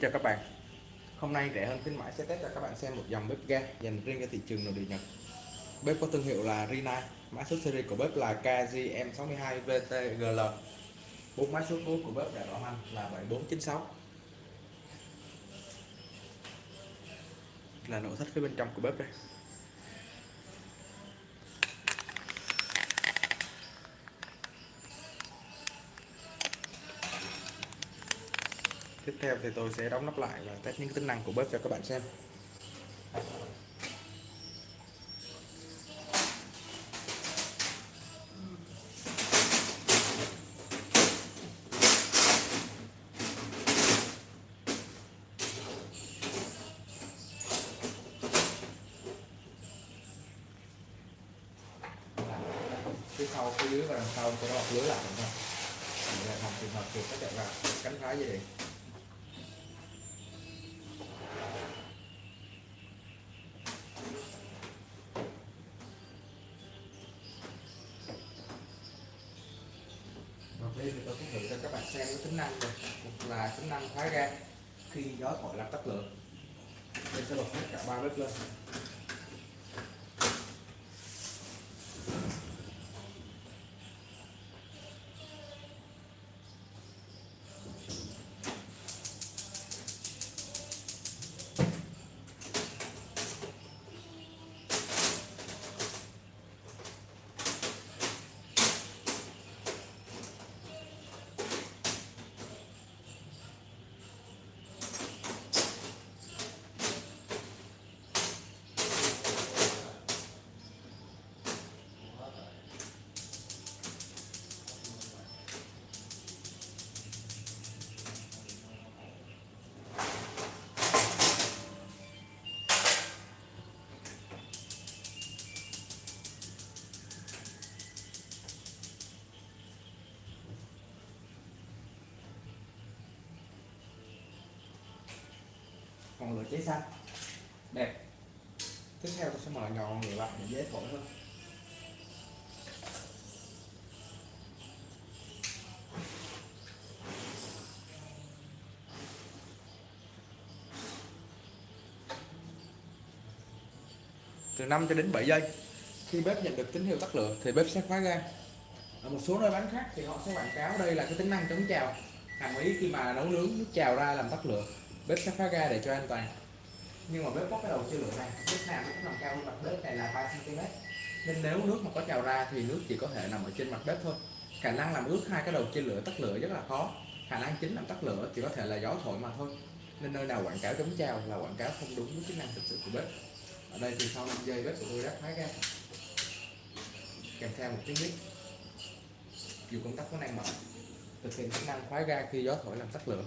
Xin chào các bạn. Hôm nay rẻ hơn khuyến mãi sẽ test cho các bạn xem một dòng bếp ga dành riêng cho thị trường nội địa Nhật. Bếp có thương hiệu là Rina. Mã số series của bếp là KGM62VTGL bốn mã số cuối của bếp đã bảo hành là 7496 Là nội thất phía bên trong của bếp đây. Tiếp theo thì tôi sẽ đóng nắp lại và test những tính năng của bếp cho các bạn xem. Phía sau, phía dưới và đằng sau, tôi lọc lưới lại thôi để làm trường hợp chuột có chạy vào, cánh phá dây điện. Năng một là tính năng khóa ga khi gió thổi làm tắt lửa. Đây sẽ bật hết cả ba bếp lên. Ngọn lửa cháy xanh. Đẹp. Tiếp theo tôi sẽ mở nhỏ ngọn lửa lại để dễ thổi hơn. Từ 5 cho đến 7 giây. Khi bếp nhận được tín hiệu tắt lửa thì bếp sẽ khóa ga. Ở một số nơi bán khác thì họ sẽ quảng cáo đây là cái tính năng chống trào. Hàm ý khi mà nấu nướng, nước trào ra làm tắt lửa bếp sẽ khóa ga để cho an toàn. Nhưng mà bếp có cái đầu chia lửa này, bếp nào cũng nằm cao hơn mặt bếp này là 3 cm nên nếu nước mà có trào ra thì nước chỉ có thể nằm ở trên mặt bếp thôi. Khả năng làm ướt hai cái đầu chia lửa tắt lửa rất là khó. Khả năng chính làm tắt lửa chỉ có thể là gió thổi mà thôi. Nên nơi nào quảng cáo chống trào là quảng cáo không đúng với chức năng thực sự của bếp. Ở đây thì sau 5 giây bếp của tôi đã khóa ga kèm theo một tiếng bếp dù công tắc có năng mở, thực hiện chức năng khóa ga khi gió thổi làm tắt lửa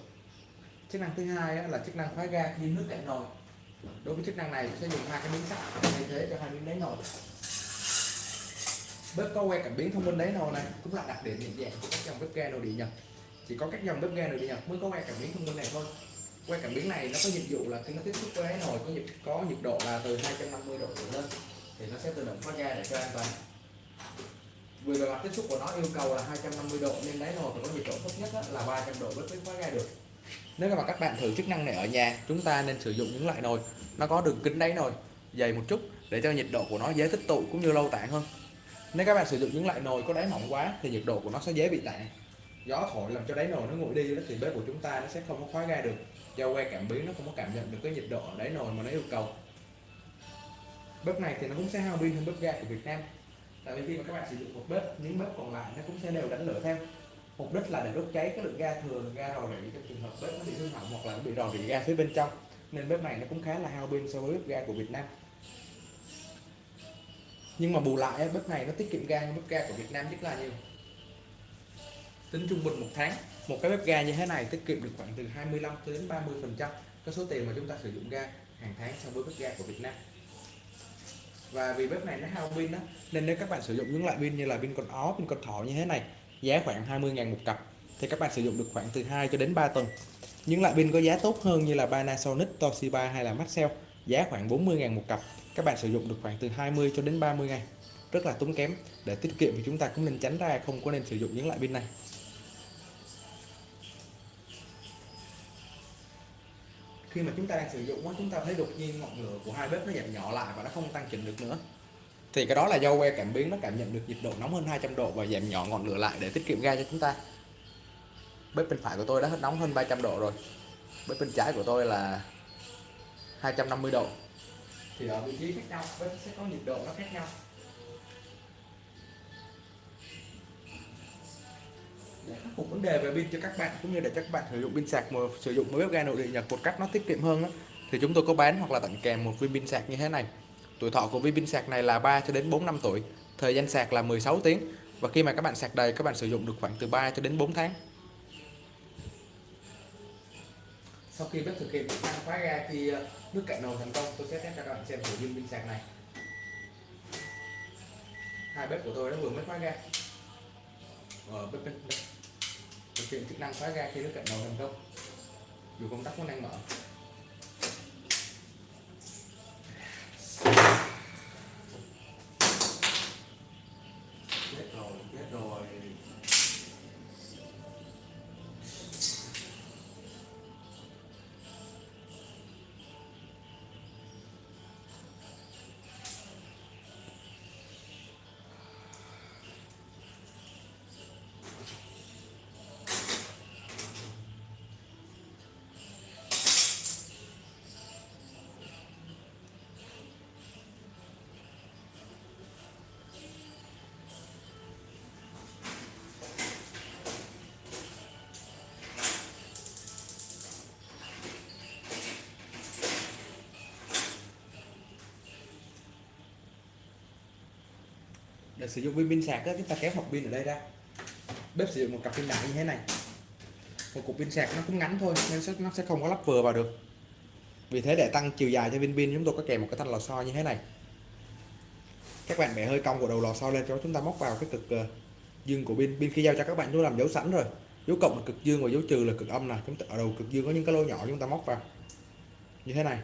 chức năng thứ hai là chức năng khóa ga khi nước cạn nồi. Đối với chức năng này sẽ dùng hai cái miếng sắt, thay thế cho hai miếng đáy nồi. Bếp có que cảm biến thông minh đáy nồi này, cũng là đặc điểm nhận dạng của các dòng bếp ga nội địa nhật. Chỉ có các dòng bếp ga nội địa nhật mới có que cảm biến thông minh này thôi. Que cảm biến này nó có nhiệm vụ là khi nó tiếp xúc với đáy nồi có nhiệt có nhiệt độ là từ 250 độ trở lên, thì nó sẽ tự động khóa ga để cho an toàn. Vì bề mặt tiếp xúc của nó yêu cầu là 250 độ, nên đáy nồi phải có nhiệt độ thấp nhất là 300 độ mới khóa ga được nếu mà các bạn thử chức năng này ở nhà, chúng ta nên sử dụng những loại nồi nó có đường kính đáy nồi, dày một chút để cho nhiệt độ của nó dễ tích tụ cũng như lâu tản hơn. Nếu các bạn sử dụng những loại nồi có đáy mỏng quá thì nhiệt độ của nó sẽ dễ bị tản gió thổi làm cho đáy nồi nó nguội đi thì bếp của chúng ta nó sẽ không có khóa ga được. Do que cảm biến nó không có cảm nhận được cái nhiệt độ ở đáy nồi mà nó yêu cầu. Bếp này thì nó cũng sẽ hao pin hơn bếp ga của Việt Nam. Tại vì khi mà các bạn sử dụng một bếp, những bếp còn lại nó cũng sẽ đều đánh lửa theo mục đích là để đốt cháy cái lượng ga thừa, ga rò rỉ trong trường hợp bếp nó bị hư hỏng hoặc là nó bị rò rỉ ga phía bên trong. Nên bếp này nó cũng khá là hao pin so với bếp ga của Việt Nam. Nhưng mà bù lại bếp này nó tiết kiệm ga hơn bếp ga của Việt Nam rất là nhiều. Tính trung bình một tháng, một cái bếp ga như thế này tiết kiệm được khoảng từ 25 đến 30 phần trăm cái số tiền mà chúng ta sử dụng ga hàng tháng so với bếp ga của Việt Nam. Và vì bếp này nó hao pin đó nên nếu các bạn sử dụng những loại pin như là pin con ó, pin con thỏ như thế này giá khoảng 20.000 một cặp. Thì các bạn sử dụng được khoảng từ 2 cho đến 3 tuần. Những loại pin có giá tốt hơn như là Panasonic, Toshiba hay là Maxell giá khoảng 40.000 một cặp. Các bạn sử dụng được khoảng từ 20 cho đến 30 ngày rất là tốn kém. Để tiết kiệm thì chúng ta cũng nên tránh ra không có nên sử dụng những loại pin này. Khi mà chúng ta đang sử dụng chúng ta thấy đột nhiên ngọn lửa của hai bếp nó giảm nhỏ lại và nó không tăng chỉnh được nữa thì cái đó là do que cảm biến nó cảm nhận được nhiệt độ nóng hơn 200 độ và giảm nhỏ ngọn lửa lại để tiết kiệm ga cho chúng ta. Bếp bên phải của tôi đã hết nóng hơn 300 độ rồi. Bếp bên trái của tôi là 250 độ. Thì ở vị trí khác nhau bếp sẽ có nhiệt độ nó khác nhau. Để khắc phục vấn đề về pin cho các bạn cũng như để cho các bạn sử dụng pin sạc mà sử dụng bếp ga nội địa Nhật một cách nó tiết kiệm hơn đó, thì chúng tôi có bán hoặc là tặng kèm một viên pin sạc như thế này tuổi thọ của viên pin sạc này là 3 cho đến 4 năm tuổi thời gian sạc là 16 tiếng và khi mà các bạn sạc đầy các bạn sử dụng được khoảng từ 3 cho đến 4 tháng. Sau khi bếp thực hiện chức năng khóa ga khi ờ, nước cạn nồi thành công tôi sẽ test cho các bạn xem thử viên pin sạc này. Hai bếp của tôi đã vừa mới khóa ga. Ở ờ, bếp bếp. thực hiện chức năng khóa ga khi nước cạn nồi thành công. Dù công tắc vẫn đang mở. Để sử dụng pin sạc đó, chúng ta kéo hộp pin ở đây ra. Bếp sử dụng một cặp pin đại như thế này. Một cục pin sạc nó cũng ngắn thôi nên nó sẽ không có lắp vừa vào được. Vì thế để tăng chiều dài cho viên pin chúng tôi có kèm một cái thanh lò xo như thế này. Các bạn bẻ hơi cong của đầu lò xo lên cho chúng ta móc vào cái cực ờ, dương của pin. Pin khi giao cho các bạn chúng làm dấu sẵn rồi. Dấu cộng là cực dương và dấu trừ là cực âm này chúng ta ở đầu cực dương có những cái lỗ nhỏ chúng ta móc vào. Như thế này.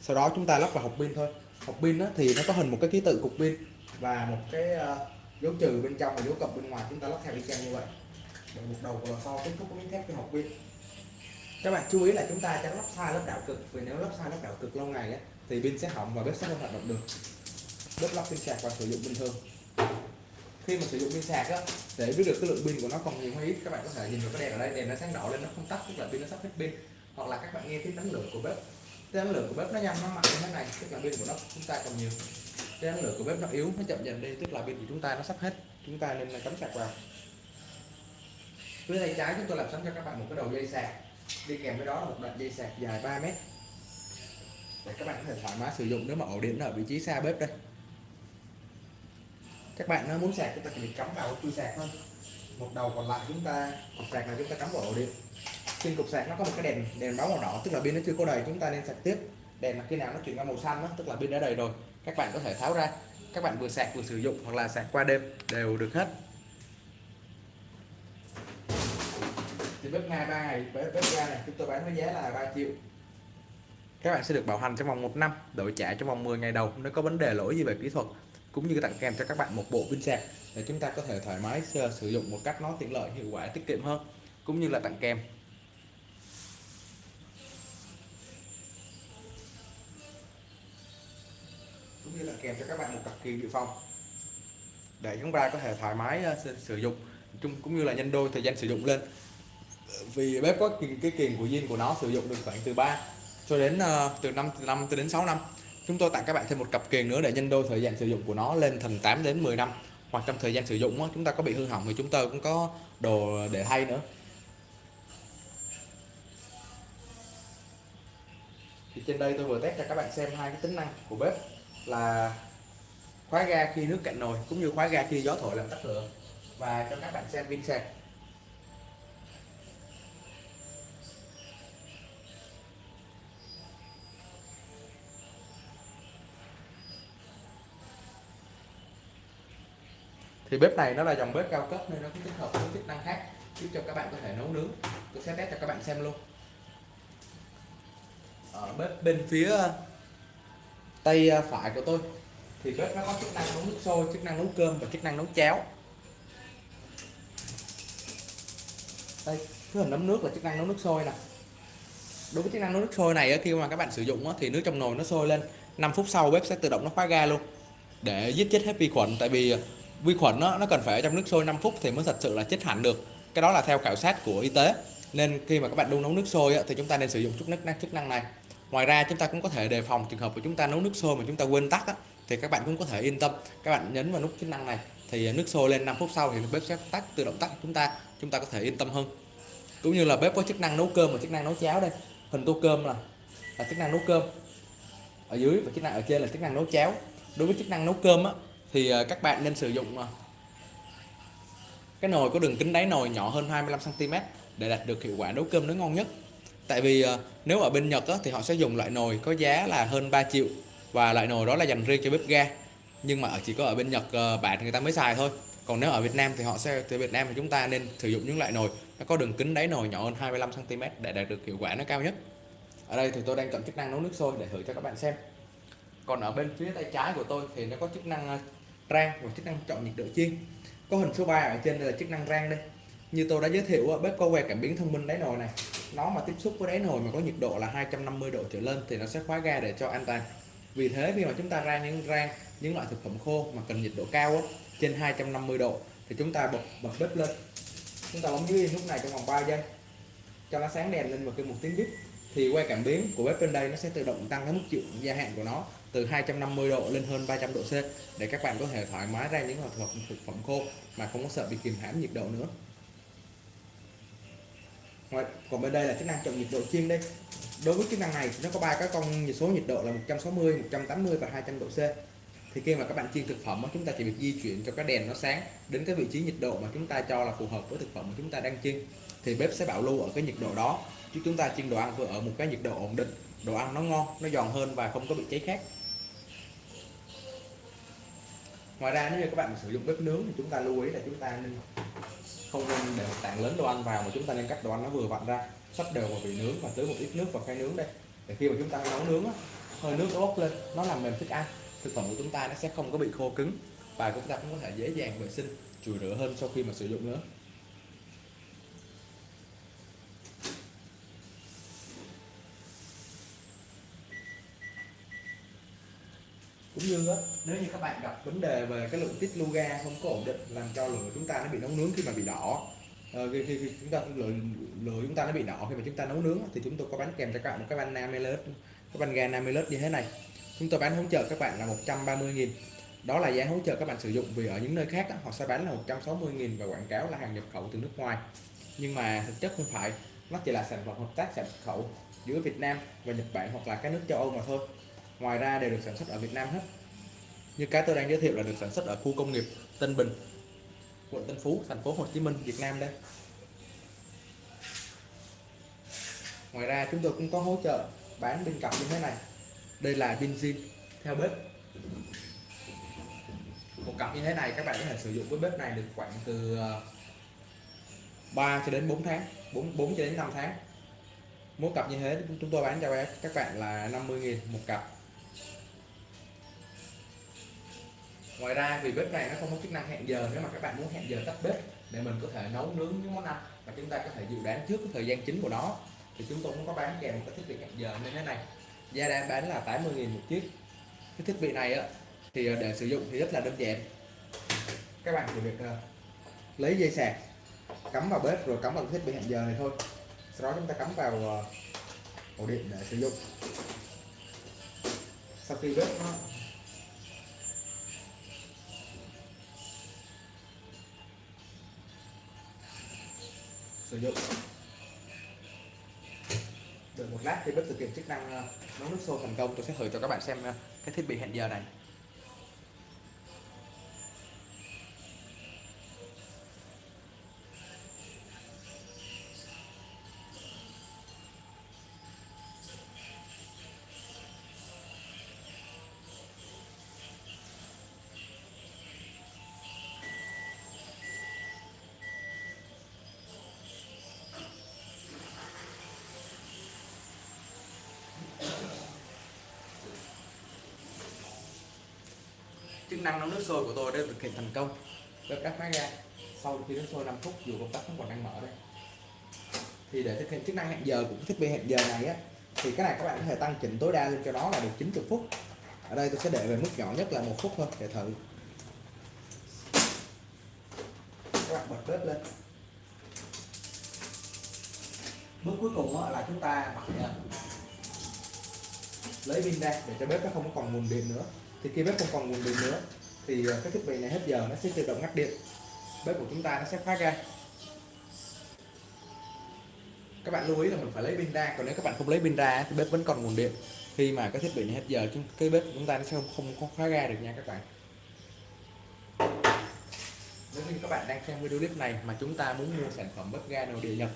Sau đó chúng ta lắp vào hộp pin thôi. Hộp pin thì nó có hình một cái ký tự cục pin và một cái ờ, dấu trừ bên trong và dấu cộng bên ngoài chúng ta lắp theo y chang như vậy. Để một đầu của lò xo kết thúc miếng thép cho hộp pin các bạn chú ý là chúng ta tránh lắp sai lớp đảo cực. Vì nếu lắp sai lớp đảo cực lâu ngày ấy, thì pin sẽ hỏng và bếp sẽ không hoạt động được. Bếp lắp pin sạc và sử dụng bình thường khi mà sử dụng pin sạc á để biết được cái lượng pin của nó còn nhiều hay ít các bạn có thể nhìn vào cái đèn ở đây. Đèn nó sáng đỏ lên nó không tắt tức là pin nó sắp hết pin. Hoặc là các bạn nghe tiếng đánh lửa của bếp. Tiếng đánh lửa của bếp nó nhanh nó mạnh như thế này tức là pin của nó chúng ta còn nhiều cái năng lượng của bếp nó yếu nó chậm dần đi tức là pin của chúng ta nó sắp hết. Chúng ta nên là cắm sạc vào. Phía tay trái chúng tôi làm sẵn cho các bạn một cái đầu dây sạc. Đi kèm với đó là một đoạn dây sạc dài 3 mét. Để các bạn có thể thoải mái sử dụng nếu mà ổ điện ở vị trí xa bếp đây. Các bạn muốn sạc chúng ta chỉ việc cắm vào chui sạc thôi. Một đầu còn lại chúng ta cục sạc là chúng ta cắm vào ổ điện. Trên cục sạc nó có một cái đèn đèn báo màu đỏ tức là pin nó chưa có đầy chúng ta nên sạc tiếp. Đèn là khi nào nó chuyển qua màu xanh đó, tức là pin đã đầy rồi các bạn có thể tháo ra. Các bạn vừa sạc vừa sử dụng hoặc là sạc qua đêm đều được hết. Thì bếp ga ba ngày bếp, bếp ga này chúng tôi bán với giá là 3 triệu. Các bạn sẽ được bảo hành trong vòng 1 năm đổi trả trong vòng 10 ngày đầu nếu có vấn đề lỗi gì về kỹ thuật cũng như tặng kèm cho các bạn một bộ pin sạc để chúng ta có thể thoải mái sử dụng một cách nó tiện lợi hiệu quả tiết kiệm hơn cũng như là tặng kèm. Cũng như là kèm cho các bạn một cặp kiềng dự phòng. Để chúng ta có thể thoải mái ờ, sử dụng chung cũng như là nhân đôi thời gian sử dụng lên. Vì bếp có cái kiềng của zin của nó sử dụng được khoảng từ 3 cho đến uh, từ 5 từ 5 đến 6 năm. Chúng tôi tặng các bạn thêm một cặp kiềng nữa để nhân đôi thời gian sử dụng của nó lên thành 8 đến 10 năm. Hoặc trong thời gian sử dụng chúng ta có bị hư hỏng thì chúng tôi cũng có đồ để thay nữa. Thì trên đây tôi vừa test cho các bạn xem hai cái tính năng của bếp là khóa ga khi nước cạn nồi cũng như khóa ga khi gió thổi làm tắt lửa. Và cho các bạn xem pin sạc. Thì bếp này nó là dòng bếp cao cấp nên nó cũng tích hợp với chức năng khác, giúp cho các bạn có thể nấu nướng. Tôi sẽ test cho các bạn xem luôn. Ở bếp bên phía tay à, phải của tôi. Thì bếp nó có chức năng nấu nước sôi, chức năng nấu cơm và chức năng nấu cháo. Đây cái hình nấm nước là chức năng nấu nước sôi nè. Đối với chức năng nấu nước sôi này khi mà các bạn sử dụng thì nước trong nồi nó sôi lên. 5 phút sau bếp sẽ tự động nó khóa ga luôn. Để giết chết hết vi khuẩn, tại vì à, vi khuẩn nó nó cần phải ở trong nước sôi 5 phút thì mới thật sự là chết hẳn được. Cái đó là theo khảo sát của y tế. Nên khi mà các bạn đun nấu nước sôi thì chúng ta nên sử dụng chức năng chức năng này ngoài ra chúng ta cũng có thể đề phòng trường hợp của chúng ta nấu nước sôi mà chúng ta quên tắt thì các bạn cũng có thể yên tâm. Các bạn nhấn vào nút chức năng này thì nước sôi lên 5 phút sau thì bếp sẽ tắt tự động tắt chúng ta chúng ta có thể yên tâm hơn. Cũng như là bếp có chức năng nấu cơm và chức năng nấu cháo đây. Hình tô cơm là là chức năng nấu cơm. Ở dưới và chức năng ở trên là chức năng nấu cháo. Đối với chức năng nấu cơm á, thì à, các bạn nên sử dụng à, cái nồi có đường kính đáy nồi nhỏ hơn 25 cm để đạt được hiệu quả nấu cơm nó ngon nhất tại vì ờ, nếu ở bên Nhật á, thì họ sẽ dùng loại nồi có giá là hơn 3 triệu và loại nồi đó là dành riêng cho bếp ga. Nhưng mà chỉ có ở bên Nhật ờ, bạn người ta mới xài thôi. Còn nếu ở Việt Nam thì họ sẽ từ Việt Nam thì chúng ta nên sử dụng những loại nồi nó có đường kính đáy nồi nhỏ hơn 25 cm để đạt được hiệu quả nó cao nhất. Ở đây thì tôi đang chọn chức năng nấu nước sôi để thử cho các bạn xem. Còn ở bên phía tay trái của tôi thì nó có chức năng ờ, rang và chức năng chọn nhiệt độ chiên. Có hình số 3 ở trên đây là chức năng rang đây như tôi đã giới thiệu bếp có que cảm biến thông minh đáy nồi này. Nó mà tiếp xúc với đáy nồi mà có nhiệt độ là 250 độ trở lên thì nó sẽ khóa ga để cho an toàn. Vì thế khi mà chúng ta rang những rang những loại thực phẩm khô mà cần nhiệt độ cao á, trên 250 độ thì chúng ta bật bật bếp lên. Chúng ta bấm dưới lúc này trong vòng 3 giây. Cho nó sáng đèn lên và kêu một tiếng bíp thì que cảm biến của bếp bên đây nó sẽ tự động tăng cái mức chịu gia hạn của nó từ 250 độ lên hơn 300 độ C để các bạn có thể thoải mái ra những loại thực phẩm khô mà không có sợ bị kìm hãm nhiệt độ nữa. Ngoài, còn bên đây là chức năng chọn nhiệt độ chiên đây. Đối với chức năng này nó có ba cái con số nhiệt độ là 160 180 và 200 độ C. Thì khi mà các bạn chiên thực phẩm chúng ta chỉ việc di chuyển cho cái đèn nó sáng đến cái vị trí nhiệt độ mà chúng ta cho là phù hợp với thực phẩm mà chúng ta đang chiên. Thì bếp sẽ bảo lưu ở cái nhiệt độ đó. Chứ chúng ta chiên đồ ăn vừa ở một cái nhiệt độ ổn định đồ ăn nó ngon nó giòn hơn và không có bị cháy khét ngoài ra nếu như các bạn sử dụng bếp nướng thì chúng ta lưu ý là chúng ta nên không nên để tảng lớn đồ ăn vào mà chúng ta nên cắt đồ ăn nó vừa vặn ra. Sắp đều vào vị nướng và tưới một ít nước vào khay nướng đây. Để khi mà chúng ta nấu nướng hơi nước nó bốc lên, nó làm mềm thức ăn. Thực phẩm của chúng ta nó sẽ không có bị khô cứng và chúng ta cũng có thể dễ dàng vệ sinh, chùi rửa hơn sau khi mà sử dụng nữa. Cũng như đó, nếu như các bạn gặp vấn đề về cái lượng tiết lưu ga không có ổn định làm cho lửa chúng ta nó bị nấu nướng khi mà bị đỏ. Ờ, khi, khi, khi chúng ta lửa, lửa chúng ta nó bị đỏ khi mà chúng ta nấu nướng thì chúng tôi có bán kèm cho các bạn một cái van Namilus cái van ga Namilus như thế này. Chúng tôi bán hỗ trợ các bạn là 130.000 đó là giá hỗ trợ các bạn sử dụng vì ở những nơi khác đó, họ sẽ bán là 160.000 và quảng cáo là hàng nhập khẩu từ nước ngoài. Nhưng mà thực chất không phải nó chỉ là sản phẩm hợp tác sản khẩu giữa Việt Nam và Nhật Bản hoặc là các nước châu Âu mà thôi ngoài ra đều được sản xuất ở Việt Nam hết. Như cái tôi đang giới thiệu là được sản xuất ở khu công nghiệp Tân Bình quận Tân Phú thành phố Hồ Chí Minh Việt Nam đây. Ngoài ra chúng tôi cũng có hỗ trợ bán bên cặp như thế này. Đây là pin zin theo bếp. Một cặp như thế này các bạn có thể sử dụng với bếp này được khoảng từ ờ, 3 cho đến 4 tháng 4, 4 cho đến 5 tháng. Mỗi cặp như thế chúng tôi bán cho các bạn là 50.000 một cặp. Ngoài ra vì bếp này nó không có chức năng hẹn giờ. Nếu mà các bạn muốn hẹn giờ tắt bếp để mình có thể nấu nướng những món ăn và chúng ta có thể dự đoán trước cái thời gian chính của nó thì chúng tôi cũng có bán kèm một cái thiết bị hẹn giờ như thế này. Giá đang bán là 80.000 một chiếc. Cái thiết bị này á thì ờ, để sử dụng thì rất là đơn giản. Các bạn chỉ việc uh, lấy dây sạc cắm vào bếp rồi cắm vào thiết bị hẹn giờ này thôi. Sau đó chúng ta cắm vào uh, ổ điện để sử dụng. Sau khi bếp nó sử dụng. Đợi một lát thì bếp thực hiện chức năng ờ, nấu nước sôi thành công. Tôi sẽ thử cho các bạn xem ờ, cái thiết bị hẹn giờ này. Chức năng nấu nước sôi của tôi đã thực hiện thành công. Bếp đắp máy ra sau khi nước sôi 5 phút, dù công tắc vẫn còn đang mở đây. Thì để thực hiện chức năng hẹn giờ của thiết bị hẹn giờ này á, thì cái này các bạn có thể tăng chỉnh tối đa lên cho nó là được 90 phút. Ở đây tôi sẽ để về mức nhỏ nhất là một phút thôi, để thử. Các bạn bật bếp lên. Bước cuối cùng á, là chúng ta bật à, lấy pin ra để cho bếp nó không còn nguồn điện nữa thì khi bếp không còn nguồn điện nữa, thì ờ, cái thiết bị này hết giờ nó sẽ tự động ngắt điện. Bếp của chúng ta nó sẽ phát ra. Các bạn lưu ý là mình phải lấy pin ra, còn nếu các bạn không lấy pin ra thì bếp vẫn còn nguồn điện. Khi mà cái thiết bị này hết giờ cái bếp của chúng ta nó sẽ không không có khóa ra được nha các bạn. Nếu như các bạn đang xem video clip này mà chúng ta muốn mua sản phẩm bếp ga nội địa nhập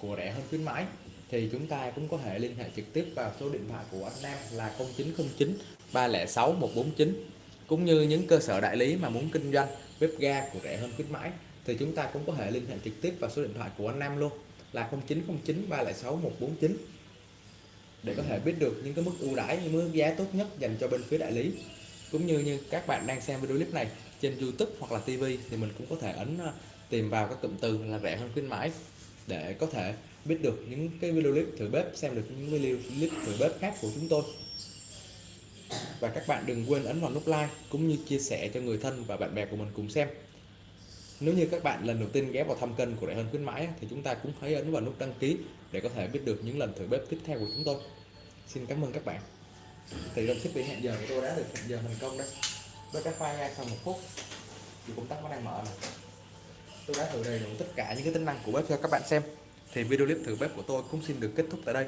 của rẻ hơn khuyến mãi, thì chúng ta cũng có thể liên hệ trực tiếp vào số điện thoại của anh Nam là 0909 306 149 cũng như những cơ sở đại lý mà muốn kinh doanh, bếp ga của rẻ hơn khuyến mãi, thì chúng ta cũng có thể liên hệ trực tiếp vào số điện thoại của anh Nam luôn, là 0909 306 149 để có thể biết được những cái mức ưu đãi, những mức giá tốt nhất dành cho bên phía đại lý. Cũng như như các bạn đang xem video clip này trên YouTube hoặc là TV thì mình cũng có thể ấn ờ, tìm vào các cụm từ là rẻ hơn khuyến mãi. Để có thể biết được những cái video clip thử bếp, xem được những video clip thử bếp khác của chúng tôi và các bạn đừng quên ấn vào nút like cũng như chia sẻ cho người thân và bạn bè của mình cùng xem. Nếu như các bạn lần đầu tiên ghé vào thăm kênh của đại hơn khuyến mãi thì chúng ta cũng hãy ấn vào nút đăng ký để có thể biết được những lần thử bếp tiếp theo của chúng tôi. Xin cảm ơn các bạn. Thì trong thiết bị hẹn giờ của tôi đã được hẹn giờ thành công đấy với cái file ra sau một phút, thì công tắc nó đang mở này tôi đã thử đầy đủ tất cả những cái tính năng của bếp cho các bạn xem. Thì video clip thử bếp của tôi cũng xin được kết thúc tại đây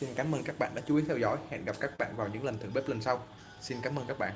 xin cảm ơn các bạn đã chú ý theo dõi. Hẹn gặp các bạn vào những lần thử bếp lần sau. Xin cảm ơn các bạn.